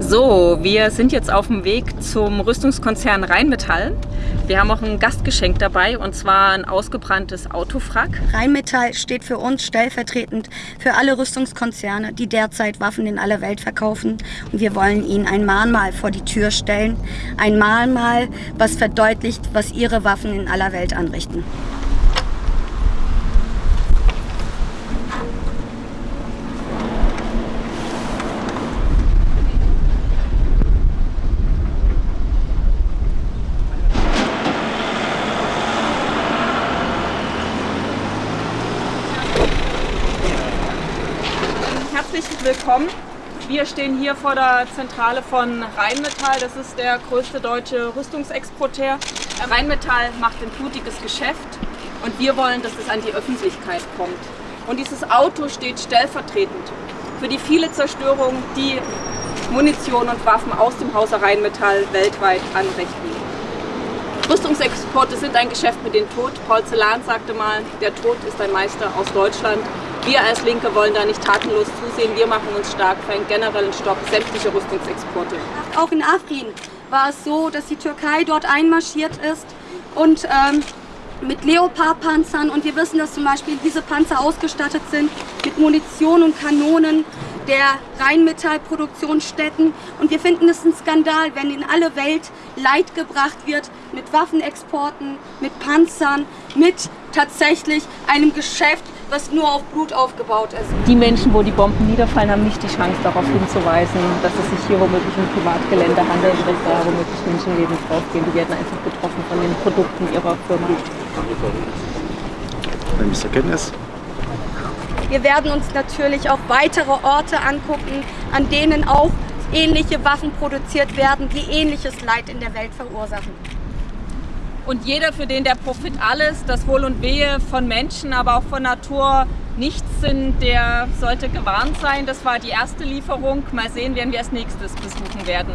So, wir sind jetzt auf dem Weg zum Rüstungskonzern Rheinmetall. Wir haben auch ein Gastgeschenk dabei und zwar ein ausgebranntes Autofrack. Rheinmetall steht für uns stellvertretend für alle Rüstungskonzerne, die derzeit Waffen in aller Welt verkaufen. Und wir wollen ihnen ein Mahnmal vor die Tür stellen. Ein Mahnmal, was verdeutlicht, was ihre Waffen in aller Welt anrichten. Herzlich willkommen. Wir stehen hier vor der Zentrale von Rheinmetall. Das ist der größte deutsche Rüstungsexporteur. Rheinmetall macht ein blutiges Geschäft und wir wollen, dass es an die Öffentlichkeit kommt. Und dieses Auto steht stellvertretend für die viele Zerstörung, die Munition und Waffen aus dem Hause Rheinmetall weltweit anrichten. Rüstungsexporte sind ein Geschäft mit dem Tod. Celan sagte mal, der Tod ist ein Meister aus Deutschland. Wir als Linke wollen da nicht tatenlos zusehen. Wir machen uns stark für einen generellen Stopp sämtlicher Rüstungsexporte. Auch in Afrin war es so, dass die Türkei dort einmarschiert ist und ähm, mit Leopard-Panzern und wir wissen, dass zum Beispiel diese Panzer ausgestattet sind mit Munition und Kanonen der Rheinmetall-Produktionsstätten und wir finden es ein Skandal, wenn in alle Welt Leid gebracht wird mit Waffenexporten, mit Panzern, mit tatsächlich einem Geschäft, was nur auf Blut aufgebaut ist. Die Menschen, wo die Bomben niederfallen, haben nicht die Chance darauf hinzuweisen, dass es sich hier womöglich um Privatgelände handelt dass da womöglich Menschenleben draufgehen. Die werden einfach getroffen von den Produkten ihrer Firma. Nehme ich zur Kenntnis. Wir werden uns natürlich auch weitere Orte angucken, an denen auch ähnliche Waffen produziert werden, die ähnliches Leid in der Welt verursachen. Und jeder, für den der Profit alles, das Wohl und Wehe von Menschen, aber auch von Natur nichts sind, der sollte gewarnt sein. Das war die erste Lieferung. Mal sehen, wen wir als nächstes besuchen werden.